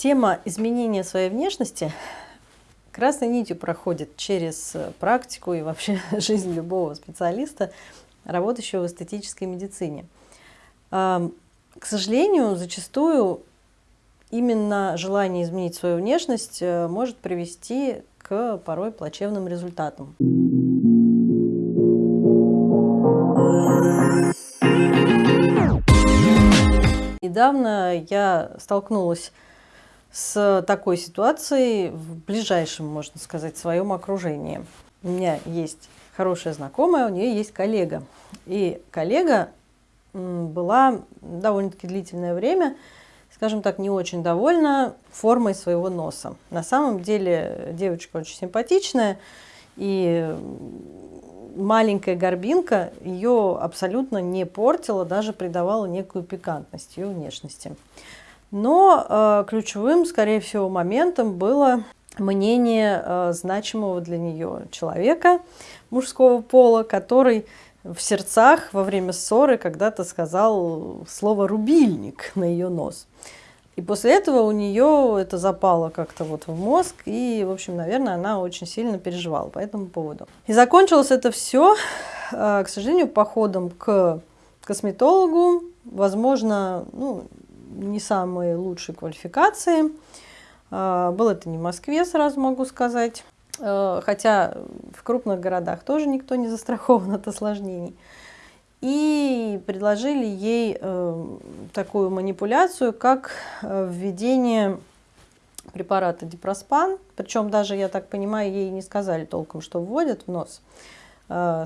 Тема изменения своей внешности красной нитью проходит через практику и вообще жизнь любого специалиста, работающего в эстетической медицине. К сожалению, зачастую именно желание изменить свою внешность э, может привести к порой плачевным результатам. Недавно я столкнулась с такой ситуацией в ближайшем, можно сказать, своем окружении. У меня есть хорошая знакомая, у нее есть коллега. И коллега была довольно-таки длительное время, скажем так, не очень довольна формой своего носа. На самом деле девочка очень симпатичная, и маленькая горбинка ее абсолютно не портила, даже придавала некую пикантность ее внешности. Но э, ключевым, скорее всего, моментом было мнение э, значимого для нее человека мужского пола, который в сердцах во время ссоры когда-то сказал слово «рубильник» на ее нос. И после этого у нее это запало как-то вот в мозг, и, в общем, наверное, она очень сильно переживала по этому поводу. И закончилось это все, э, к сожалению, походом к косметологу, возможно, ну, не самые лучшие квалификации. Э, было это не в Москве, сразу могу сказать. Э, хотя в крупных городах тоже никто не застрахован от осложнений. И предложили ей э, такую манипуляцию, как э, введение препарата дипроспан. Причем даже, я так понимаю, ей не сказали толком, что вводят в нос.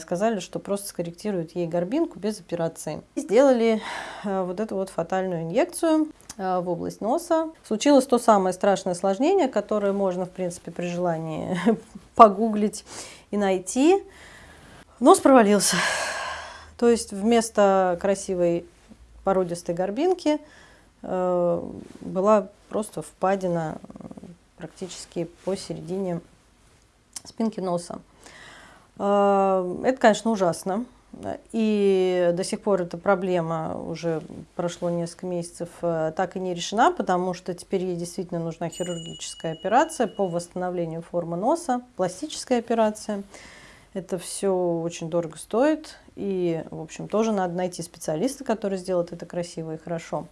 Сказали, что просто скорректируют ей горбинку без операции. И сделали вот эту вот фатальную инъекцию. Э, в область носа. Случилось то самое страшное осложнение, которое можно, в принципе, при желании погуглить и найти. Нос провалился. То есть вместо красивой породистой горбинки э, была просто впадина практически посередине спинки носа. Э, это, конечно, ужасно. И до сих пор эта проблема, уже прошло несколько месяцев, э, так и не решена, потому что теперь ей действительно нужна хирургическая операция по восстановлению формы носа, пластическая операция. Это все очень дорого стоит, и, в общем, тоже надо найти специалиста, который сделает это красиво и хорошо.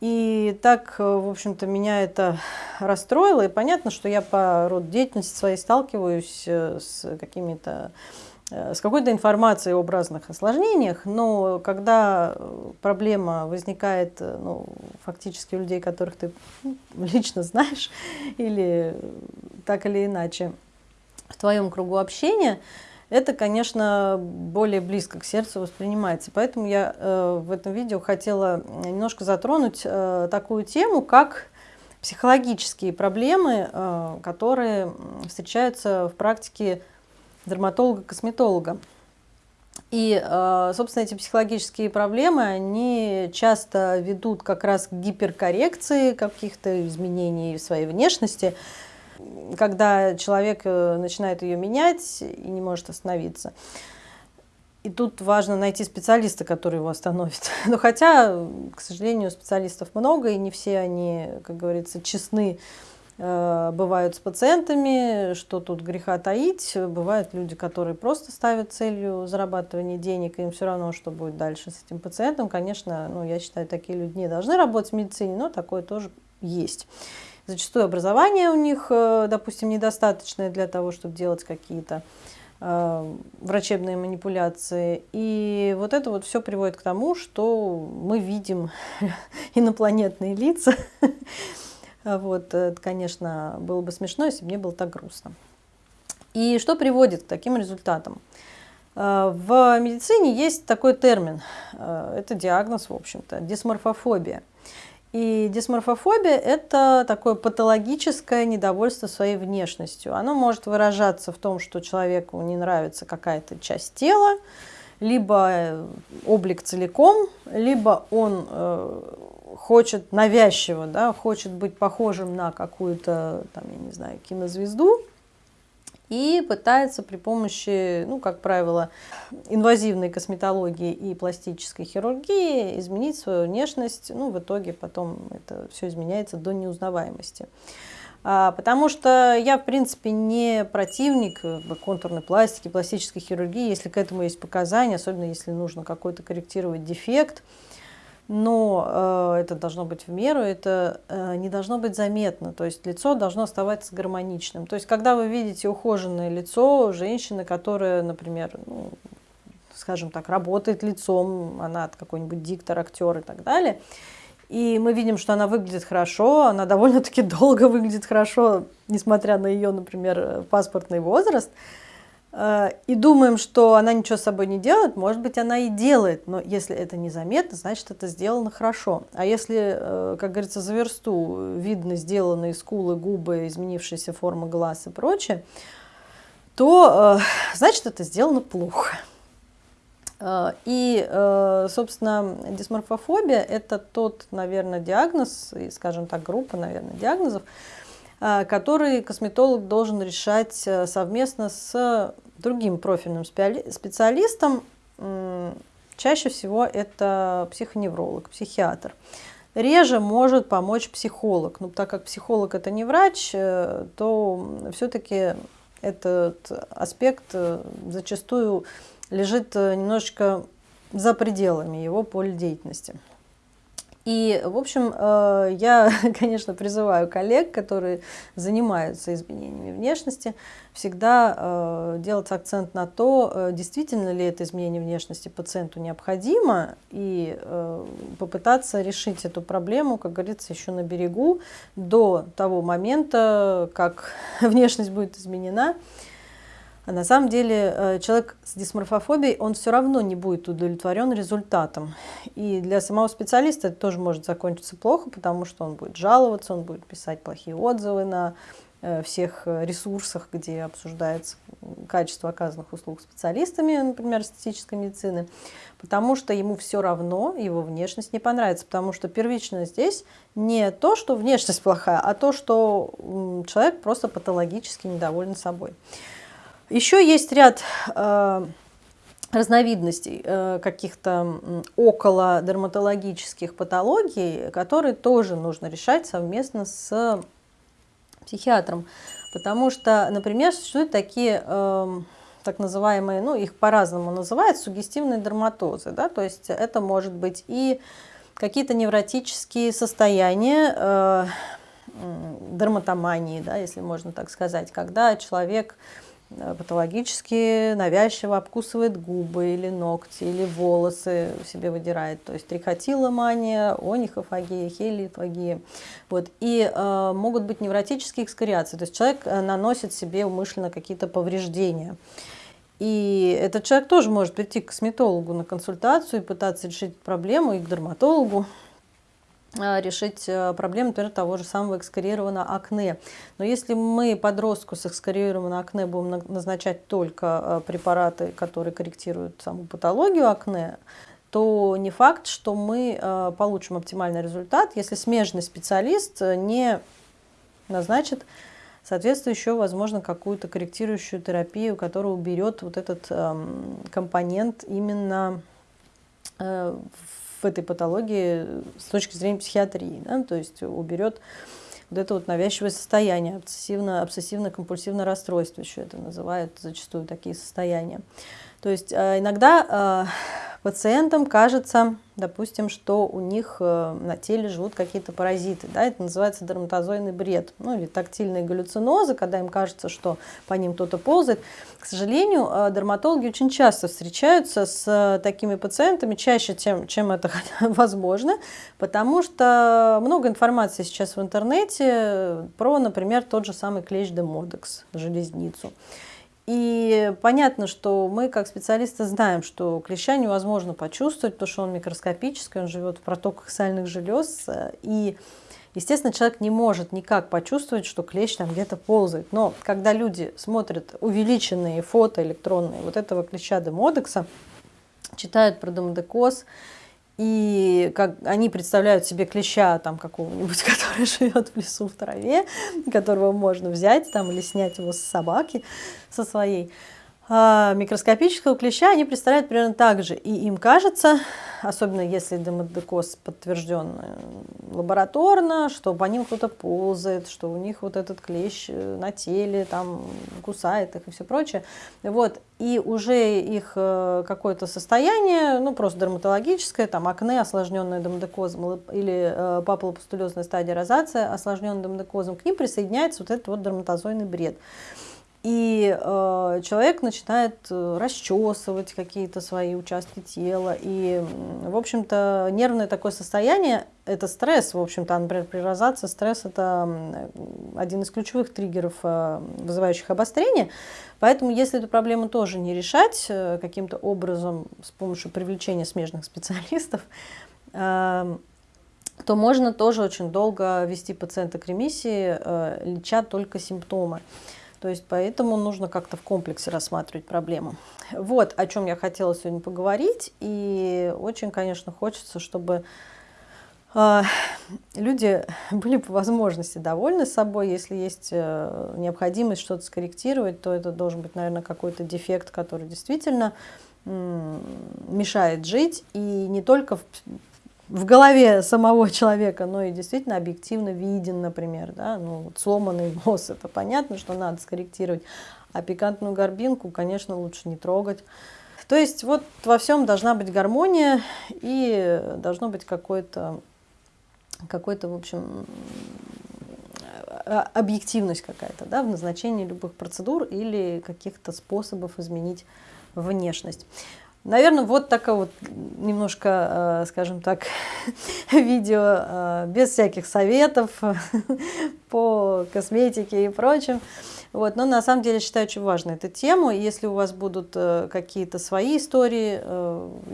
И так, э, в общем-то, меня это расстроило, и понятно, что я по роду деятельности своей сталкиваюсь э, с какими-то Э, с какой-то информацией об разных осложнениях, но когда проблема возникает ну, фактически у людей, которых ты ну, лично знаешь, или так или иначе в твоем кругу общения, это, конечно, более близко к сердцу воспринимается. Поэтому я э, в этом видео хотела немножко затронуть э, такую тему, как психологические проблемы, э, которые встречаются в практике дерматолога-косметолога. И, э, собственно, эти психологические проблемы, они часто ведут как раз к гиперкоррекции каких-то изменений в своей внешности, когда человек э, начинает ее менять и не может остановиться. И тут важно найти специалиста, который его остановит. Но хотя, к сожалению, специалистов много, и не все они, как говорится, честны Э, бывают с пациентами, что тут греха таить. Бывают люди, которые просто ставят целью зарабатывания денег, и им все равно, что будет дальше с этим пациентом. Конечно, ну, я считаю, такие люди не должны работать в медицине, но такое тоже есть. Зачастую образование у них, э, допустим, недостаточное для того, чтобы делать какие-то э, врачебные манипуляции. И вот это вот все приводит к тому, что мы видим инопланетные лица, вот, это, конечно, было бы смешно, если бы мне было так грустно. И что приводит к таким результатам? В медицине есть такой термин, это диагноз, в общем-то, дисморфофобия. И дисморфофобия – это такое патологическое недовольство своей внешностью. Оно может выражаться в том, что человеку не нравится какая-то часть тела, либо э, облик целиком, либо он э, хочет навязчиво, да, хочет быть похожим на какую-то, там, я не знаю, кинозвезду, и пытается при помощи, ну, как правило, инвазивной косметологии и пластической хирургии изменить свою внешность. Ну, в итоге потом это все изменяется до неузнаваемости. А, потому что я, в принципе, не противник контурной пластики, пластической хирургии, если к этому есть показания, особенно если нужно какой-то корректировать дефект но э, это должно быть в меру, это э, не должно быть заметно, то есть лицо должно оставаться гармоничным. То есть когда вы видите ухоженное лицо женщины, которая, например, ну, скажем так, работает лицом, она какой-нибудь диктор, актер и так далее, и мы видим, что она выглядит хорошо, она довольно-таки долго выглядит хорошо, несмотря на ее, например, паспортный возраст, Э, и думаем, что она ничего с собой не делает, может быть, она и делает, но если это незаметно, значит, это сделано хорошо. А если, э, как говорится, за версту видно сделанные скулы, губы, изменившаяся форма глаз и прочее, то, э, значит, это сделано плохо. И, собственно, дисморфофобия – это тот, наверное, диагноз, скажем так, группа, наверное, диагнозов, который косметолог должен решать э, совместно с другим профильным специалистом. Чаще всего это психоневролог, психиатр. Реже может помочь психолог. Но так как психолог это не врач, э, то все-таки этот аспект э, зачастую лежит немножечко за пределами его поля деятельности. И, в общем, э, я, конечно, призываю коллег, которые занимаются изменениями внешности, всегда э, делать акцент на то, э, действительно ли это изменение внешности пациенту необходимо, и попытаться решить эту проблему, как говорится, еще на берегу, до того момента, как внешность будет изменена. А на самом деле э, человек с дисморфофобией, он все равно не будет удовлетворен результатом. И для самого специалиста это тоже может закончиться плохо, потому что он будет жаловаться, он будет писать плохие отзывы на э, всех ресурсах, где обсуждается качество оказанных услуг специалистами, например, эстетической медицины, потому что ему все равно его внешность не понравится, потому что первично здесь не то, что внешность плохая, а то, что человек просто патологически недоволен собой. Еще есть ряд э, разновидностей э, каких-то около дерматологических патологий, которые тоже нужно решать совместно с психиатром. Потому что, например, существуют такие э, так называемые, ну их по-разному называют, сугестивные дерматозы. Да? То есть это может быть и какие-то невротические состояния, дерматомании, да, если можно так сказать, когда человек патологически навязчиво обкусывает губы или ногти, или волосы себе выдирает. То есть трихотиломания, онихофагия, хелифагия. Вот. И э, могут быть невротические экскориации. То есть человек э, наносит себе умышленно какие-то повреждения. И этот человек тоже может прийти к косметологу на консультацию и пытаться решить проблему, и к дерматологу. А, решить э, проблему, например, того же самого экскорированного акне. Но если мы подростку с экскорированным акне будем назначать только э, препараты, которые корректируют саму патологию акне, то не факт, что мы э, получим оптимальный результат, если смежный специалист не назначит соответствующую, возможно, какую-то корректирующую терапию, которая уберет вот этот эм, компонент именно в в этой патологии с точки зрения психиатрии, да, то есть уберет вот это вот навязчивое состояние, обсессивно, обсессивно-компульсивное расстройство еще это называют зачастую такие состояния. То есть э, иногда э, пациентам кажется, допустим, что у них э, на теле живут какие-то паразиты. Да, это называется дерматозойный бред, ну или тактильные галлюцинозы, когда им кажется, что по ним кто-то ползает. К сожалению, дерматологи очень часто встречаются с такими пациентами, чаще, чем, чем это возможно, потому что много информации сейчас в интернете про, например, тот же самый клещ демодекс, железницу. И понятно, что мы как специалисты знаем, что клеща невозможно почувствовать, потому что он микроскопический, он живет в протоках сальных желез. И, естественно, человек не может никак почувствовать, что клещ там где-то ползает. Но когда люди смотрят увеличенные фото электронные вот этого клеща демодекса, читают про демодекоз, и как они представляют себе клеща там какого-нибудь, который живет в лесу в траве, которого можно взять там или снять его с собаки, со своей. А микроскопического клеща они представляют примерно так же. И им кажется, особенно если демодекоз подтвержден э, лабораторно, что по ним кто-то ползает, что у них вот этот клещ э, на теле, там кусает их и все прочее. Вот. И уже их э, какое-то состояние, ну просто дерматологическое, там акне, осложненное демодекозом, или папулопустулезная стадия розация, осложненная демодекозом, к ним присоединяется вот этот вот дерматозойный бред. И э, человек начинает э, расчесывать какие-то свои участки тела. И, в общем-то, нервное такое состояние – это стресс. В общем-то, например, при розации стресс – это один из ключевых триггеров, э, вызывающих обострение. Поэтому, если эту проблему тоже не решать э, каким-то образом с помощью привлечения смежных специалистов, э, то можно тоже очень долго вести пациента к ремиссии, э, леча только симптомы. То есть поэтому нужно как-то в комплексе рассматривать проблему. Вот о чем я хотела сегодня поговорить. И очень, конечно, хочется, чтобы э, люди были по возможности довольны собой. Если есть э, необходимость что-то скорректировать, то это должен быть, наверное, какой-то дефект, который действительно мешает жить. И не только в в голове самого человека, но и действительно объективно виден, например, да, ну, вот сломанный нос, это понятно, что надо скорректировать, а пикантную горбинку, конечно, лучше не трогать. То есть вот во всем должна быть гармония и должно быть какой-то, какой-то, в общем, объективность какая-то да, в назначении любых процедур или каких-то способов изменить внешность. Наверное, вот такое вот немножко, э, скажем так, видео э, без всяких советов по косметике и прочим. Вот, но на самом деле считаю очень важной эту тему. Если у вас будут э, какие-то свои истории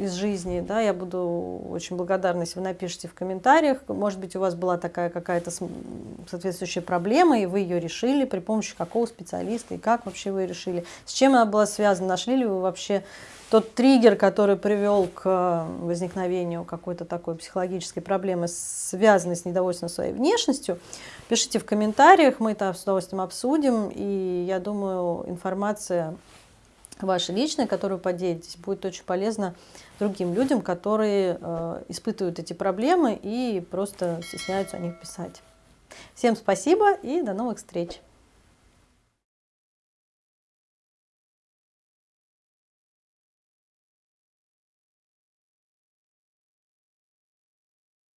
из жизни, да, я буду очень благодарна, если вы напишите в комментариях. Может быть, у вас была такая какая-то соответствующая проблема, и вы ее решили при помощи какого специалиста, и как вообще вы решили, с чем она была связана, нашли ли вы вообще тот триггер, который привел к э, возникновению какой-то такой психологической проблемы, связанной с недовольством своей внешностью, пишите в комментариях, мы это с удовольствием обсудим. И я думаю, информация ваша личная, которую поделитесь, будет очень полезна другим людям, которые э, испытывают эти проблемы и просто стесняются о них писать. Всем спасибо и до новых встреч!